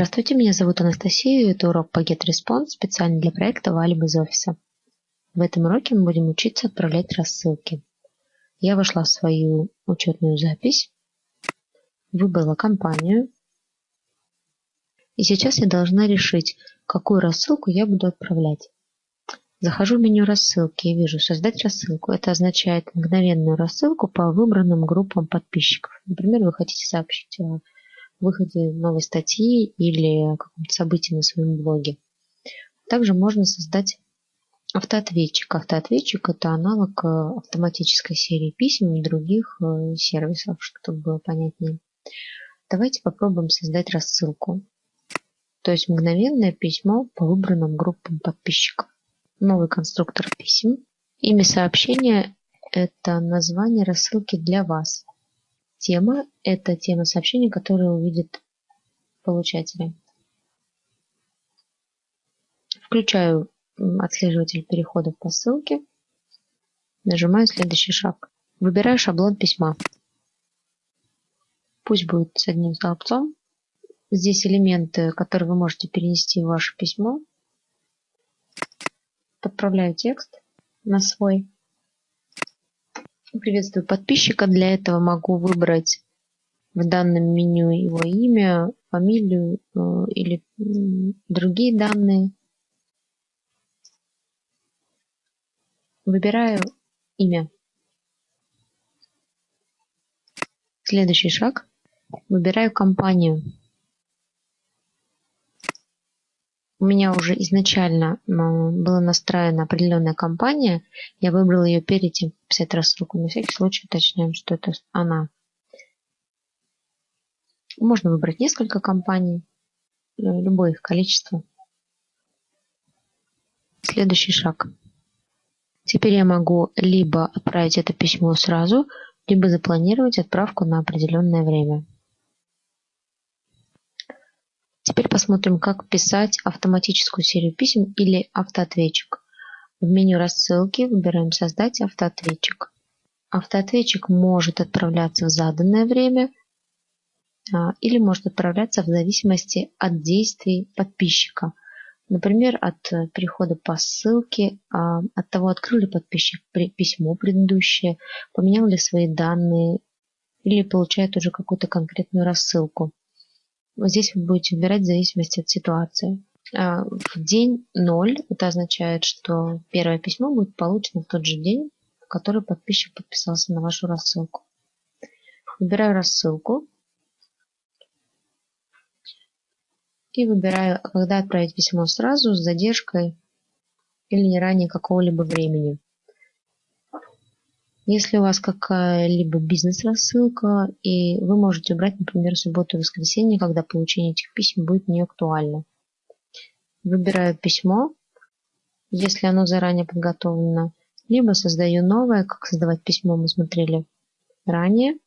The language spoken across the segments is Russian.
Здравствуйте, меня зовут Анастасия, это урок по GetResponse специально для проекта Валим из офиса. В этом уроке мы будем учиться отправлять рассылки. Я вошла в свою учетную запись, выбрала компанию, и сейчас я должна решить, какую рассылку я буду отправлять. Захожу в меню рассылки и вижу «Создать рассылку». Это означает мгновенную рассылку по выбранным группам подписчиков. Например, вы хотите сообщить о выходе новой статьи или каком-то событии на своем блоге. Также можно создать автоответчик. Автоответчик – это аналог э, автоматической серии писем и других э, сервисов, чтобы было понятнее. Давайте попробуем создать рассылку. То есть мгновенное письмо по выбранным группам подписчиков. Новый конструктор писем. Имя сообщения – это название рассылки для вас. Тема – это тема сообщения, которую увидит получатель. Включаю отслеживатель переходов по ссылке. Нажимаю следующий шаг. Выбираю шаблон письма. Пусть будет с одним столбцом. Здесь элементы, которые вы можете перенести в ваше письмо. Подправляю текст на свой. Приветствую подписчика. Для этого могу выбрать в данном меню его имя, фамилию э, или другие данные. Выбираю имя. Следующий шаг. Выбираю компанию. У меня уже изначально была настроена определенная компания. Я выбрала ее перед тем, как писать рассылку. На всякий случай уточняем, что это она. Можно выбрать несколько компаний, э, любое их количество. Следующий шаг. Теперь я могу либо отправить это письмо сразу, либо запланировать отправку на определенное время. Теперь посмотрим, как писать автоматическую серию писем или автоответчик. В меню рассылки выбираем «Создать автоответчик». Автоответчик может отправляться в заданное время а, или может отправляться в зависимости от действий подписчика. Например, от перехода по ссылке, а, от того, открыл ли подписчик письмо предыдущее, поменял ли свои данные или получает уже какую-то конкретную рассылку. Здесь вы будете выбирать в зависимости от ситуации. А, в день 0 это означает, что первое письмо будет получено в тот же день, в который подписчик подписался на вашу рассылку. Выбираю рассылку. И выбираю, когда отправить письмо сразу, с задержкой или не ранее какого-либо времени. Если у вас какая-либо бизнес-рассылка, и вы можете убрать, например, субботу и воскресенье, когда получение этих писем будет не актуально. Выбираю письмо, если оно заранее подготовлено, либо создаю новое, как создавать письмо мы смотрели ранее.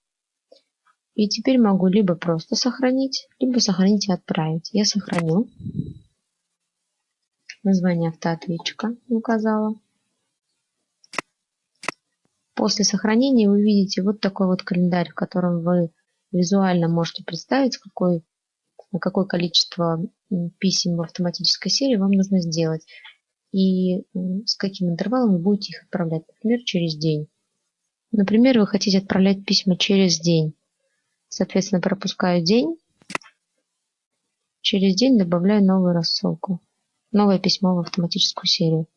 И теперь могу либо просто сохранить, либо сохранить и отправить. Я сохраню. Название автоответчика указала. После сохранения вы видите вот такой вот календарь, в котором вы визуально можете представить, какой, какое количество писем в автоматической серии вам нужно сделать и с каким интервалом вы будете их отправлять, например, через день. Например, вы хотите отправлять письма через день. Соответственно, пропускаю день. Через день добавляю новую рассылку. Новое письмо в автоматическую серию.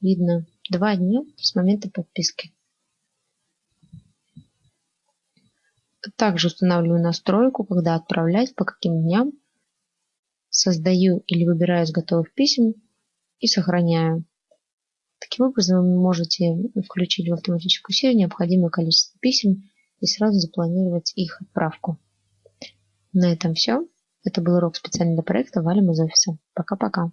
Видно два дня с момента подписки. Также устанавливаю настройку, когда отправлять, по каким дням. Создаю или выбираю из готовых писем и сохраняю. Таким образом вы можете включить в автоматическую серию необходимое количество писем и сразу запланировать их отправку. На этом все. Это был урок специально для проекта «Валим из офиса». Пока-пока.